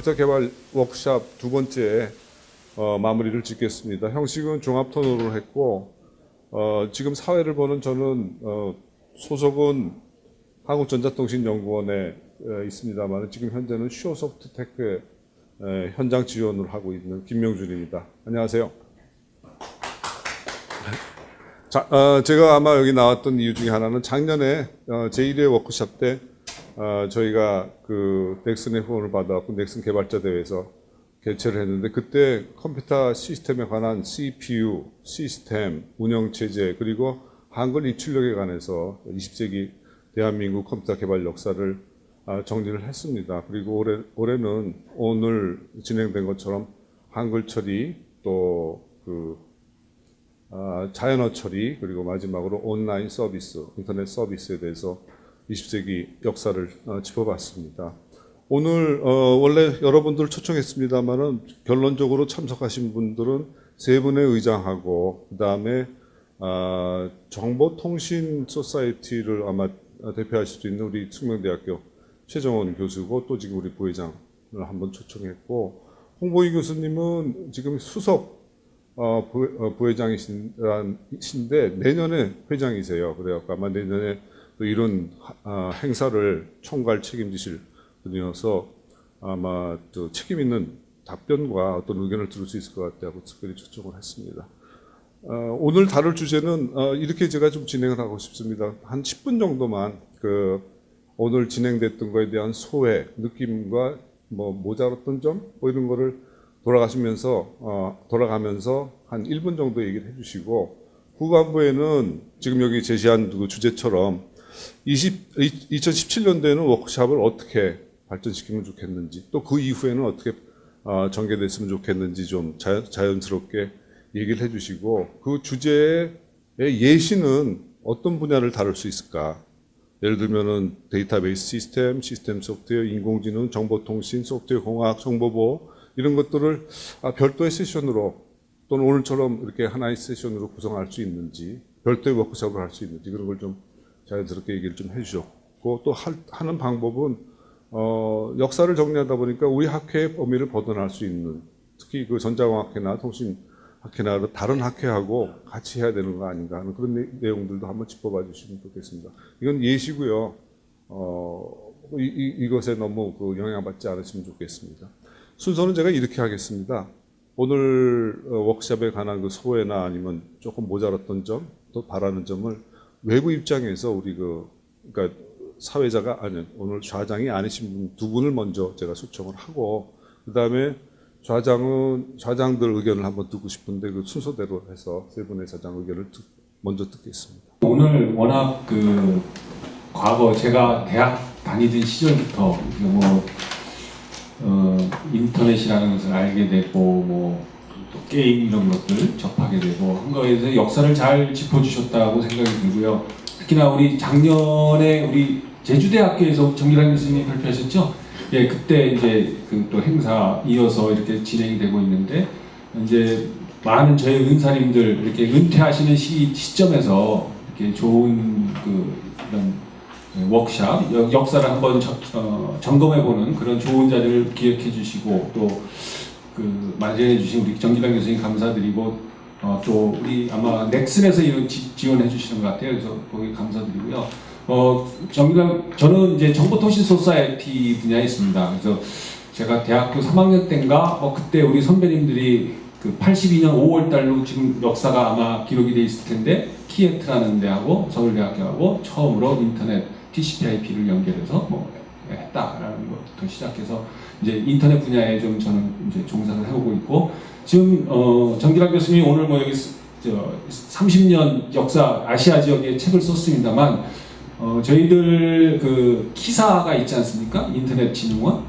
컴퓨터 개발 워크샵 두 번째 어, 마무리를 짓겠습니다. 형식은 종합 토론을 했고 어, 지금 사회를 보는 저는 어, 소속은 한국전자통신연구원에 어, 있습니다만 지금 현재는 슈어소프트테크 에, 현장 지원을 하고 있는 김명준입니다. 안녕하세요. 자, 어, 제가 아마 여기 나왔던 이유 중에 하나는 작년에 어, 제1회 워크샵 때 어, 저희가 그 넥슨의 후원을 받아갖고 넥슨 개발자 대회에서 개최를 했는데 그때 컴퓨터 시스템에 관한 CPU, 시스템, 운영체제 그리고 한글 입출력에 관해서 20세기 대한민국 컴퓨터 개발 역사를 아, 정리를 했습니다. 그리고 올해, 올해는 오늘 진행된 것처럼 한글 처리 또그 아, 자연어 처리 그리고 마지막으로 온라인 서비스, 인터넷 서비스에 대해서 20세기 역사를 어, 짚어봤습니다. 오늘 어, 원래 여러분들 초청했습니다만은 결론적으로 참석하신 분들은 세 분의 의장하고 그 다음에 아, 정보통신 소사이티를 아마 대표하실 수 있는 우리 숙명대학교 최정원 교수고 또 지금 우리 부회장을 한번 초청했고 홍보희 교수님은 지금 수석 어, 부, 어, 부회장이신데 내년에 회장이세요. 그래갖고 아마 내년에 또 이런 하- 아, 행사를 총괄 책임지실 분이어서 아마 또 책임 있는 답변과 어떤 의견을 들을 수 있을 것 같다고 특별히 초청을 했습니다. 어, 오늘 다룰 주제는 어, 이렇게 제가 좀 진행을 하고 싶습니다. 한 10분 정도만 그 오늘 진행됐던 거에 대한 소회, 느낌과 뭐 모자랐던 점, 뭐 이런 거를 돌아가시면서 어, 돌아가면서 한 1분 정도 얘기를 해주시고 후반부에는 지금 여기 제시한 그 주제처럼 20, 2017년도에는 워크샵을 어떻게 발전시키면 좋겠는지 또 그 이후에는 어떻게 어, 전개됐으면 좋겠는지 좀 자연, 자연 스럽게 얘기를 해주시고 그 주제의 예시는 어떤 분야를 다룰 수 있을까? 예를 들면은 데이터베이스 시스템, 시스템 소프트웨어, 인공지능, 정보통신, 소프트웨어 공학, 정보보호 이런 것들을 아, 별도의 세션으로 또는 오늘처럼 이렇게 하나의 세션으로 구성할 수 있는지 별도의 워크숍을 할 수 있는지 그런 걸좀 자연스럽게 얘기를 좀 해주셨고 또 할- 하는 방법은 어, 역사를 정리하다 보니까 우리 학회의 범위를 벗어날 수 있는 특히 그 전자공학회나 통신학회나 다른 학회하고 같이 해야 되는 거 아닌가 하는 그런 내- 내용들도 한번 짚어봐 주시면 좋겠습니다. 이건 예시고요. 어, 이, 이, 이 것에 너무 그 영향받지 않으시면 좋겠습니다. 순서는 제가 이렇게 하겠습니다. 오늘 어, 워크샵에 관한 그 소회나 아니면 조금 모자랐던 점, 또 바라는 점을 외부 입장에서 우리 그 그러니까 사회자가 아니 오늘 좌장이 아니신 분 두 분을 먼저 제가 초청을 하고 그 다음에 좌장은 좌장들 의견을 한번 듣고 싶은데 그 순서대로 해서 세 분의 좌장 의견을 듣- 먼저 듣겠습니다. 오늘 워낙 그 과거 제가 대학 다니던 시절부터 뭐 어, 인터넷이라는 것을 알게 되고 뭐 또 게임 이런 것들 접하게 되고 한 거에 대해서 역사를 잘 짚어주셨다고 생각이 들고요. 특히나 우리 작년에 우리 제주대학교에서 정기란 교수님이 발표하셨죠. 예, 그때 이제 그 또 행사 이어서 이렇게 진행이 되고 있는데 이제 많은 저희 은사님들 이렇게 은퇴하시는 시, 시점에서 이렇게 좋은 그 이런 워크샵 역- 역사를 한번 저- 어, 점검해보는 그런 좋은 자리를 기획해 주시고 또 그 마련해 주신 우리 정기란 교수님 감사드리고 어, 또 우리 아마 넥슨에서 이런 지, 지원해 주시는 것 같아요. 그래서 거기 감사드리고요. 어, 정기란 저는 이제 정보통신 소사이티 분야에 있습니다. 그래서 제가 대학교 3학년 때인가 어, 그때 우리 선배님들이 그 82년 5월 달로 지금 역사가 아마 기록이 돼 있을 텐데 KIET라는 데하고 서울대학교하고 처음으로 인터넷 TCP/IP를 연결해서 뭐 했다라는 것부터 시작해서 이제 인터넷 분야에 좀 저는 이제 종사를 해오고 있고 지금 어 정기란 교수님이 오늘 뭐 여기 스- 저 30년 역사 아시아 지역에 책을 썼습니다만 어 저희들 그 KISA가 있지 않습니까? 인터넷 진흥원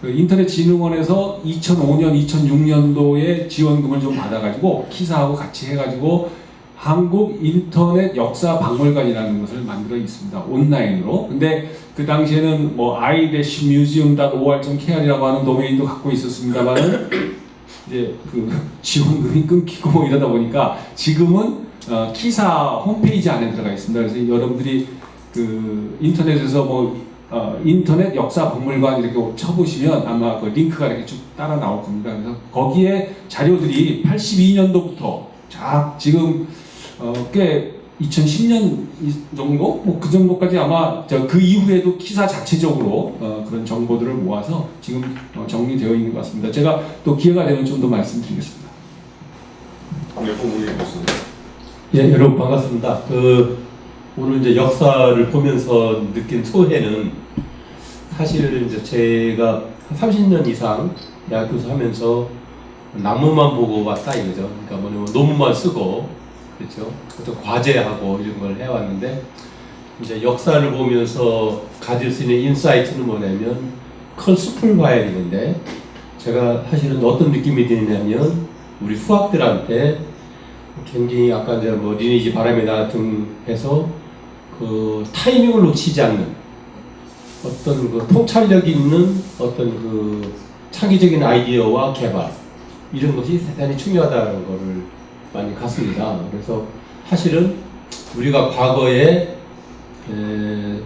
그 인터넷 진흥원에서 2005년 2006년도에 지원금을 좀 받아가지고 키사하고 같이 해가지고 한국 인터넷 역사 박물관이라는 것을 만들어 있습니다. 온라인으로. 근데 그 당시에는 뭐 i-museum.or.kr이라고 하는 도메인도 갖고 있었습니다만은 이제 그 지원금이 끊기고 뭐 이러다 보니까 지금은 어, 키사 홈페이지 안에 들어가 있습니다. 그래서 여러분들이 그 인터넷에서 뭐 어, 인터넷 역사 박물관 이렇게 쳐보시면 아마 그 링크가 이렇게 쭉 따라 나올 겁니다. 그래서 거기에 자료들이 82년도부터 자 지금 어, 꽤 2010년 정도 뭐 그 정도까지 아마 저그 이후에도 기사 자체적으로 어, 그런 정보들을 모아서 지금 어, 정리되어 있는 것 같습니다. 제가 또 기회가 되면 좀 더 말씀드리겠습니다. 네. 예, 여러분 반갑습니다. 그 오늘 이제 역사를 보면서 느낀 소회는 사실 이제 제가 한 30년 이상 대학 교수 하면서 나무만 보고 왔다 이거죠. 그러니까 뭐냐면 논문만 쓰고 그렇죠. 어떤 과제하고 이런 걸 해왔는데 이제 역사를 보면서 가질 수 있는 인사이트는 뭐냐면 큰 숲을 봐야 되는데 제가 사실은 어떤 느낌이 드냐면 우리 후학들한테 굉장히 아까 이제 뭐 리니지 바람의 나라 등 해서 그 타이밍을 놓치지 않는 어떤 그 통찰력 있는 어떤 그 창의적인 아이디어와 개발 이런 것이 대단히 중요하다는 것을 많이 갔습니다. 그래서 사실은 우리가 과거에 에,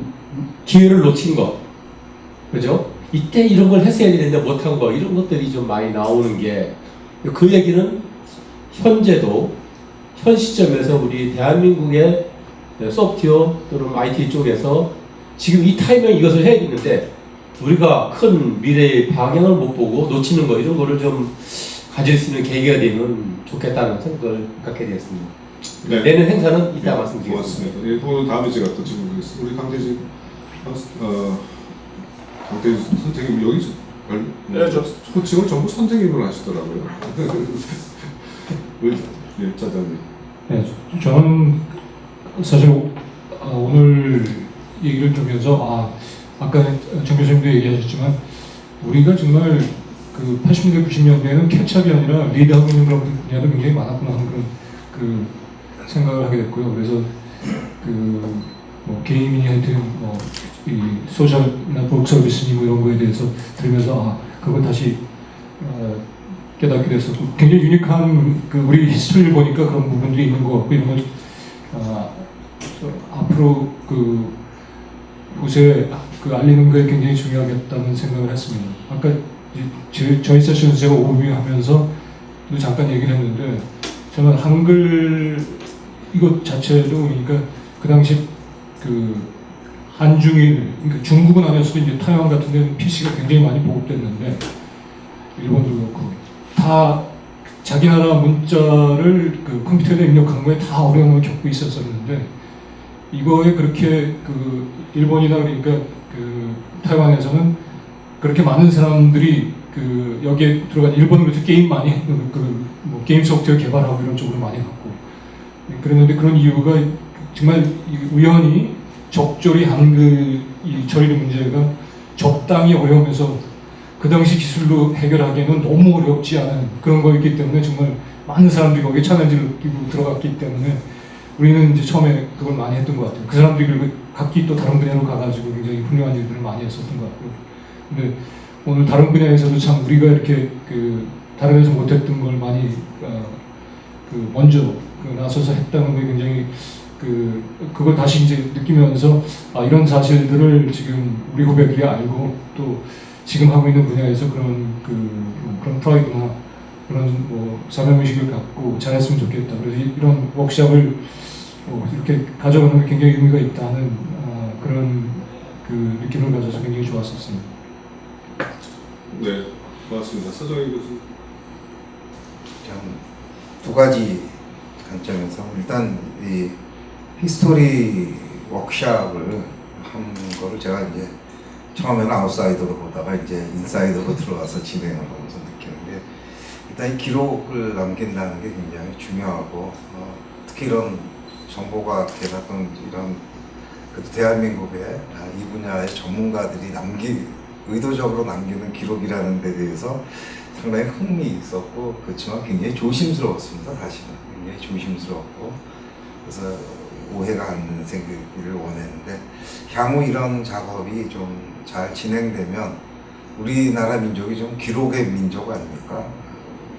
기회를 놓친 것, 그죠? 이때 이런 걸 했어야 되는데 못한 거 이런 것들이 좀 많이 나오는 게 그 얘기는 현재도 현 시점에서 우리 대한민국의 소프트웨어 또는 IT 쪽에서 지금 이 타이밍에 이것을 해야 되는데 우리가 큰 미래의 방향을 못 보고 놓치는 거 이런 거를 좀 가질 수 있는 계기가 되면 좋겠다는 생각을 갖게 되었습니다. 네. 내년 행사는 이따 말씀드리겠습니다. 고맙습니다. 예, 또 다음에 제가 또 질문드리겠습니다. 우리 강대진 어, 강대진 선생님 여기 네, 저- 호칭을 전부 선생님으로 하시더라고요. 우리 예, 짜장님. 네, 저는 사실 어, 오늘 얘기를 들으면서 아 아까 정 교수님도 얘기하셨지만 우리가 정말 그 80년대 90년대에는 케찹이 아니라 리드하고 있는 그런 분야도 굉장히 많았구나 하는 그런 그 생각을 하게 됐고요. 그래서 그 뭐 게임이 하여튼 뭐 이 소셜이나 복 서비스니 뭐 이런 거에 대해서 들으면서 아 그걸 다시 어, 깨닫게 됐었고 굉장히 유니크한 그 우리 히스토리를 보니까 그런 부분들이 있는 것 같고 이런 걸 아, 저 앞으로 그 후세 그 알리는 거에 굉장히 중요하겠다는 생각을 했습니다. 아까 저- 저희 세션에서 제가 오비하면서 또 잠깐 얘기를 했는데 저는 한글 이것 자체도 그러니까 그 당시 그 한중일 그러니까 중국은 아니었어도 이제 타이완 같은 데는 PC가 굉장히 많이 보급됐는데 일본도 그렇고 다 자기 나라 문자를 그 컴퓨터에 입력한 거에 다 어려움을 겪고 있었었는데 이거에 그렇게 그 일본이나 그러니까 그 타이완에서는 그렇게 많은 사람들이 그 여기에 들어간 일본은 그렇게 게임 많이 그, 그, 뭐 게임 소프트웨어 개발하고 이런 쪽으로 많이 갔고 그랬는데 그런 이유가 정말 이 우연히 적절히 한글 이 처리 문제가 적당히 어려우면서 그 당시 기술로 해결하기에는 너무 어렵지 않은 그런 거였기 때문에 정말 많은 사람들이 거기에 챌린지를 느끼고 들어갔기 때문에 우리는 이제 처음에 그걸 많이 했던 것 같아요. 그 사람들이 그리고 각기 또 다른 분야로 가가지고 굉장히 훌륭한 일들을 많이 했었던 것 같고. 근데 오늘 다른 분야에서도 참 우리가 이렇게 그 다른 데서 못했던 걸 많이 어, 그 먼저 그 나서서 했다는 게 굉장히 그 그걸 다시 이제 느끼면서 아 이런 사실들을 지금 우리 후배들이 알고 또 지금 하고 있는 분야에서 그런 그뭐 그런 프라이드나 그런 뭐 사명의식을 갖고 잘했으면 좋겠다. 그래서 이- 이런 워크샵을 뭐 이렇게 가져가는 게 굉장히 의미가 있다는 아, 그런 그 느낌을 가져서 굉장히 좋았었습니다. 네, 고맙습니다. 서정희 교수. 두 가지 관점에서 일단 이 history 워크샵을 한 거를 제가 이제 처음에는 아웃사이더로 보다가 이제 인사이더로 들어가서 진행을 하면서 느끼는 게 일단 이 기록을 남긴다는 게 굉장히 중요하고 어, 특히 이런 정보가 대답은 이런 대한민국의 아, 이 분야의 전문가들이 남기 의도적으로 남기는 기록이라는 데 대해서 상당히 흥미 있었고 그렇지만 굉장히 조심스러웠습니다. 사실은. 굉장히 조심스러웠고. 그래서 오해가 않는 생기를 원했는데 향후 이런 작업이 좀 잘 진행되면 우리나라 민족이 좀 기록의 민족 아닙니까?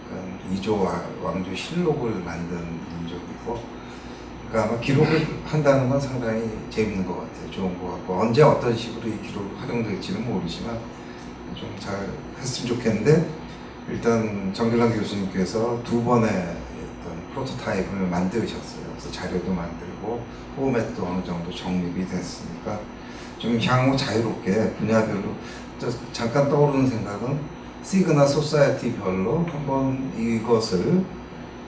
그러니까 이조 왕조 실록을 만든 민족이고 그러니까 기록을 한다는 건 상당히 재밌는 것 같아요. 좋은 것 같고 언제 어떤 식으로 이 기록 활용될지는 모르지만 좀 잘 했으면 좋겠는데 일단 정길랑 교수님께서 두 번의 어떤 프로토타입을 만드셨어요. 그래서 자료도 만들고 포맷도 어느 정도 정립이 됐으니까 좀 향후 자유롭게 분야별로 저 잠깐 떠오르는 생각은 시그나 소사이어티별로 한번 이것을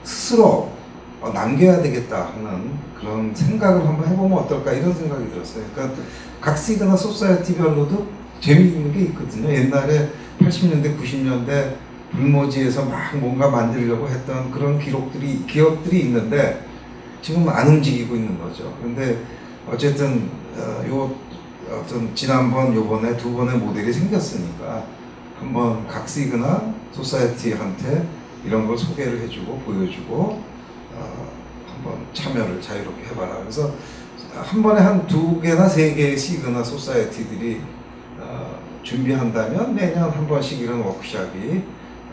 스스로 어, 남겨야 되겠다 하는 그런 생각을 한번 해보면 어떨까 이런 생각이 들었어요. 그러니까 각 시그나 소사이어티별로도 재미있는 게 있거든요. 옛날에 80년대, 90년대 불모지에서 막 뭔가 만들려고 했던 그런 기록들이 기업들이 있는데 지금 안 움직이고 있는 거죠. 근데 어쨌든 어, 요 어떤 지난번 요번에 두 번의 모델이 생겼으니까 한번 각 시그나 소사이어티한테 이런 걸 소개를 해주고 보여주고 어, 한번 참여를 자유롭게 해봐라. 그래서 한 번에 한 두 개나 세 시그나 소사이어티들이 어, 준비한다면 매년 한 번씩 이런 워크샵이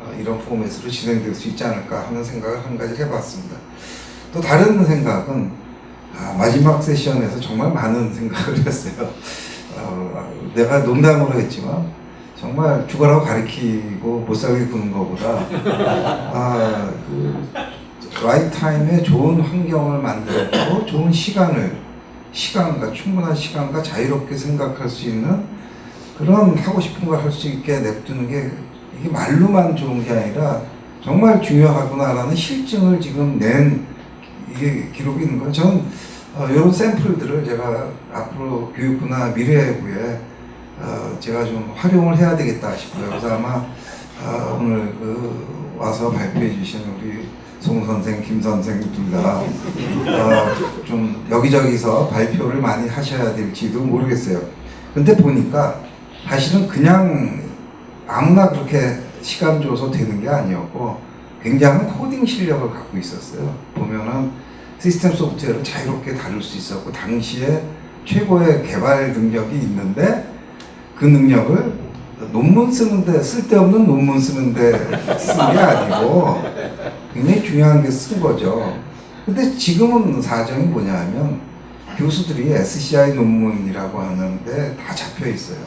어, 이런 포맷으로 진행될 수 있지 않을까 하는 생각을 한 가지 해봤습니다. 또 다른 생각은 아, 마지막 세션에서 정말 많은 생각을 했어요. 어, 내가 농담으로 했지만 정말 죽어라고 가리키고 못 살게 구는 것보다 아, 그 right time에 좋은 환경을 만들었고 좋은 시간을 시간과 충분한 시간과 자유롭게 생각할 수 있는 그런 하고 싶은 걸 할 수 있게 냅두는 게 이게 말로만 좋은 게 아니라 정말 중요하구나라는 실증을 지금 낸 이게 기록이 있는 거예요. 저는 어, 이런 샘플들을 제가 앞으로 교육부나 미래부에 어, 제가 좀 활용을 해야 되겠다 싶어요. 그래서 아마 어, 오늘 그 와서 발표해 주신 우리 송 선생, 김 선생 둘다좀 여기저기서 발표를 많이 하셔야 될지도 모르겠어요. 근데 보니까 사실은 그냥 아무나 그렇게 시간 줘서 되는 게 아니었고 굉장한 코딩 실력을 갖고 있었어요. 보면은 시스템 소프트웨어를 자유롭게 다룰 수 있었고 당시에 최고의 개발 능력이 있는데 그 능력을 논문 쓰는데 쓸데없는 논문 쓰는데 쓴 게 아니고 굉장히 중요한 게 쓴 거죠. 근데 지금은 사정이 뭐냐면 교수들이 SCI 논문이라고 하는데 다 잡혀 있어요.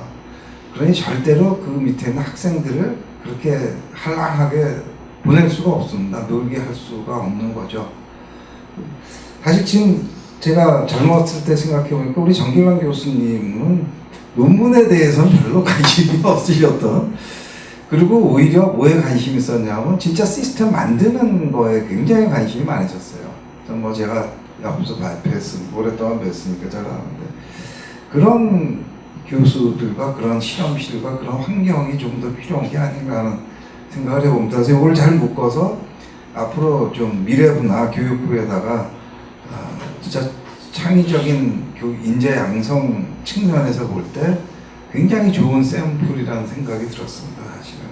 그러니 절대로 그 밑에 있는 학생들을 그렇게 한랑하게 보낼 수가 없습니다. 놀게 할 수가 없는 거죠. 사실 지금 제가 젊었을 때 생각해 보니까 우리 정길환 교수님은 논문에 대해서는 별로 관심이 없으셨던 그리고 오히려 뭐에 관심이 있었냐면 진짜 시스템 만드는 거에 굉장히 관심이 많으셨어요. 뭐 제가 옆에서 발표했으니까 오랫동안 뵀으니까 잘 아는데 그런 교수들과 그런 실험실과 그런 환경이 좀 더 필요한 게 아닌가 하는 생각을 해봅니다. 그래서 이걸 잘 묶어서 앞으로 좀 미래부나 교육부에다가 아, 진짜 창의적인 교 인재 양성 측면에서 볼 때 굉장히 좋은 샘플이라는 생각이 들었습니다. 사실은.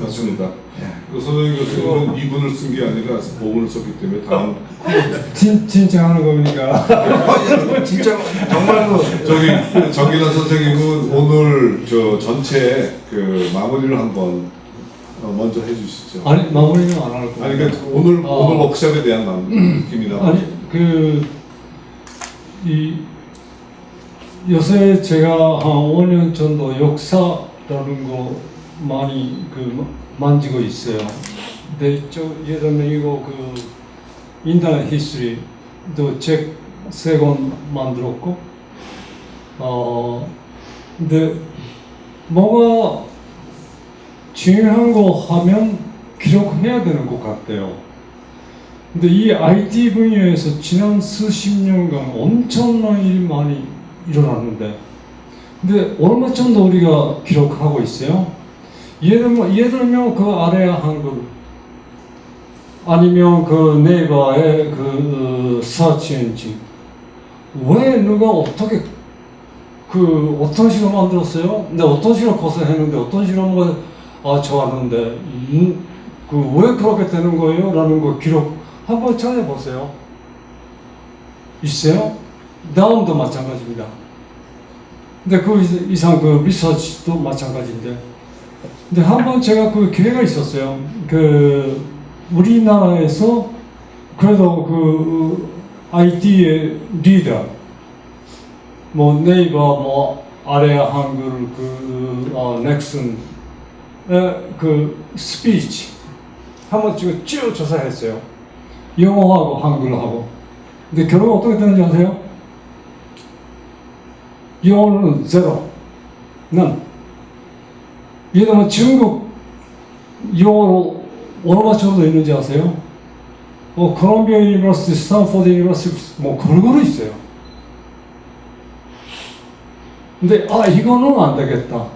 맞습니다. 예. 그 선생님 교수님은 이 분을 쓴 게 아니라 보문을 썼기 때문에 다음 진, 진짜 하는 겁니까? 아, 진짜 정말로 저기 정기란 선생님은 오늘 저 전체 그 마무리를 한번 어, 먼저 해주시죠. 아니 마무리는 안 할 거예요. 아니 그러니까 오늘 아. 오늘 워크숍에 대한 남- 느낌이나 아니 그 이 요새 제가 한 5년 정도 역사라는 거 많이 그 만지고 있어요. 근데 저 들면 이거 그 인터넷 히스토리도 책 세 권 만들었고 어 근데 뭐가 중요한 거 하면 기록해야 되는 것 같아요. 근데 이 IT 분야에서 지난 수십 년간 엄청난 일이 많이 일어났는데 근데 얼마 정도 우리가 기록하고 있어요? 예를 예를 들면 그 아래 한글 아니면 그 네이버의 그 서치 엔진 왜 누가 어떻게 그 어떤 식으로 만들었어요? 근데 어떤 식으로 고생했는데 어떤 식으로 뭐 아, 좋았는데 음, 그왜 그렇게 되는 거예요? 라는 거 기록 한번 찾아보세요. 있어요? 다음도 마찬가지입니다. 근데 그 이상- 그 리서치도 마찬가지인데. 근데 한 번 제가 그 기회가 있었어요. 그 우리나라에서 그래도 그 IT의 리더, 뭐 네이버, 뭐 아래 한글, 그 어, 넥슨, 에, 그 스피치 한번 지금 쭉 조사했어요. 영어하고 한글하고. 근데 결국 어떻게 되는지 아세요? 영어는 제로, 는. 예를 들면 중국 영어로 정도 있는지 아세요? 뭐 Columbia University, Stanford University 뭐 골고루 있어요. 근데 아 이거는 안 되겠다.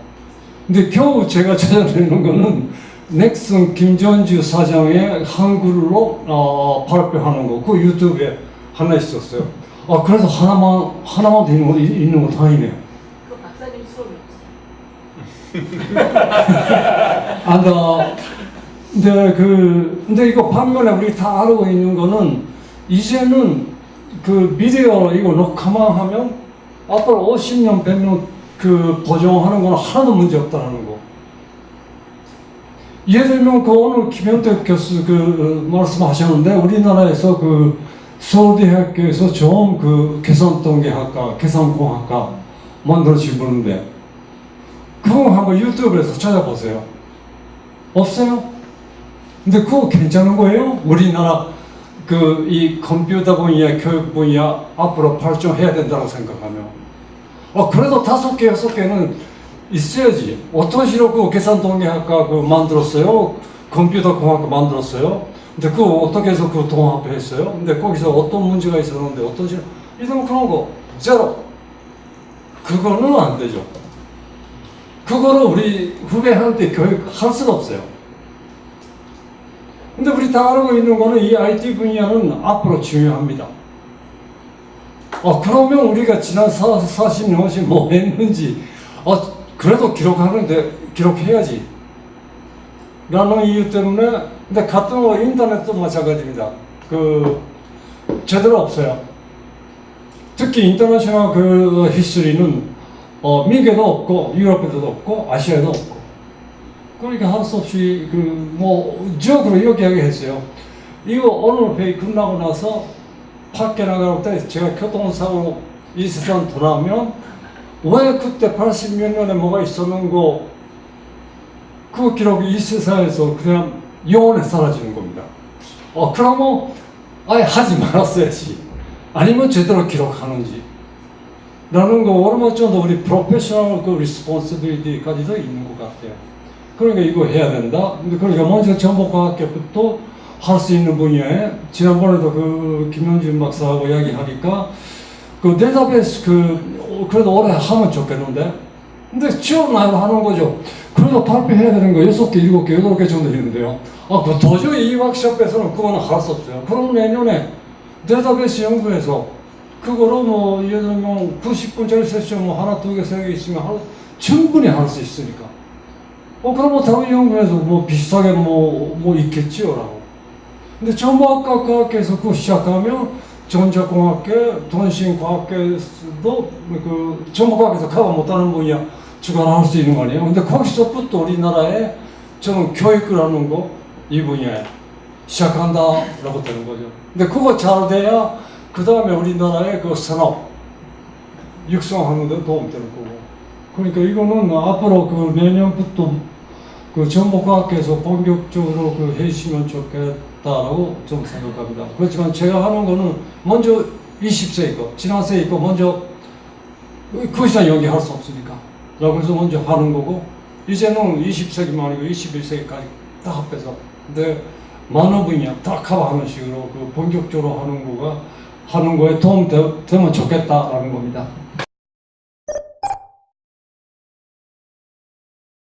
근데 겨우 제가 찾아내는 거는 넥슨 김정주 사장의 한글로 어, 발표하는 거, 그 유튜브에 하나 있었어요. 아 그래서 하나만 하나만 더 있는 거 있는 거 다행이네요. 그 박사님 수업이었지. 안다. 근데 그 근데 이거 반면에 우리 다 알고 있는 거는 이제는 그 비디오 이거 녹화만 하면 앞으로 50년 100년 그 보정하는 거는 하나도 문제 없다는 거. 예를 들면 그 오늘 김현택 교수 그 어, 말씀하셨는데 우리나라에서 그 서울대학교에서 처음 그 계산통계학과 계산공학과 만들어진 분인데 그거 한번 유튜브에서 찾아보세요. 없어요? 근데 그거 괜찮은 거예요? 우리나라 그 이 컴퓨터 분야, 교육 분야 앞으로 발전해야 된다고 생각하면. 어, 그래도 다섯 개, 여섯 개는 있어야지. 어떤 식으로 그 계산통계학과 그 만들었어요? 컴퓨터 공학과 만들었어요? 근데 그거 어떻게 해서 그 통합했어요? 근데 거기서 어떤 문제가 있었는데 어떤 식으로 이런 그런 거 제로. 그거는 안 되죠. 그거를 우리 후배한테 교육할 수가 없어요. 근데 우리 다 알고 있는 거는 이 IT 분야는 앞으로 중요합니다. 어, 그러면 우리가 지난 4, 40년씩 뭐 했는지, 어, 그래도 기록하는데, 기록해야지. 라는 이유 때문에, 근데 같은 거 인터넷도 마찬가지입니다. 그, 제대로 없어요. 특히 인터내셔널 그 히스토리는 어, 미국에도 없고 유럽에도 없고 아시아에도 없고 그러니까 할 수 없이 그 뭐 지역으로 이렇게 이야기했어요. 이거 오늘 회의 끝나고 나서 밖에 나갈 때 제가 교통사고 이 세상 돌아오면 왜 그때 80몇 년에 뭐가 있었는 거그 기록이 이 세상에서 그냥 영원히 사라지는 겁니다. 어 그러면 아예 하지 말았어야지. 아니면 제대로 기록하는지. 라는 거 얼마 정도 우리 professional 그 responsibility까지도 있는 것 같아요. 그러니까 이거 해야 된다. 근데 그러니까 먼저 정보과학회부터 할 수 있는 분야에 지난번에도 그 김현준 박사하고 이야기하니까 그 데이터베이스 그 어, 그래도 오래 하면 좋겠는데 근데 취업 나도 하는 거죠. 그래도 발표해야 되는 거 여섯 개, 일곱 개, 여덟 개 정도 있는데요. 아, 그 도저히 이 워크숍에서는 그거는 할 수 없어요. 그럼 내년에 데이터베이스 연구해서 그거로 뭐 예를 들면 90분짜리 세션 뭐 하나, 두 개, 세 개 있으면 할, 충분히 할 수 있으니까. 어, 그럼 뭐 다른 연구에서 뭐 비슷하게 뭐, 뭐 있겠지요 라고. 근데 정보학과 과학계에서 그거 시작하면 전자공학계, 통신과학계도 그 정보과학에서 커버 못하는 분야 주관할 수 있는 거 아니에요? 근데 거기서부터 우리나라에 저는 교육을 하는 거, 이 분야에 시작한다라고 되는 거죠. 근데 그거 잘 돼야 그 다음에 우리나라의 그 산업 육성하는 데 도움 되는 거고. 그러니까 이거는 앞으로 그 내년부터 그 정보과학계에서 본격적으로 그 해주시면 좋겠 다라고 좀 생각합니다. 그렇지만 제가 하는 거는 먼저 20세 거, 지난 세 있고 먼저 그 이상 여기 할 수 없으니까. 해서 먼저 하는 거고, 이제는 20세기만 아니고 21세기까지 다 합해서. 근데 많은 분야 다 커버하는 식으로 그 본격적으로 하는 거가 하는 거에 도움 되, 되면 좋겠다라는 겁니다.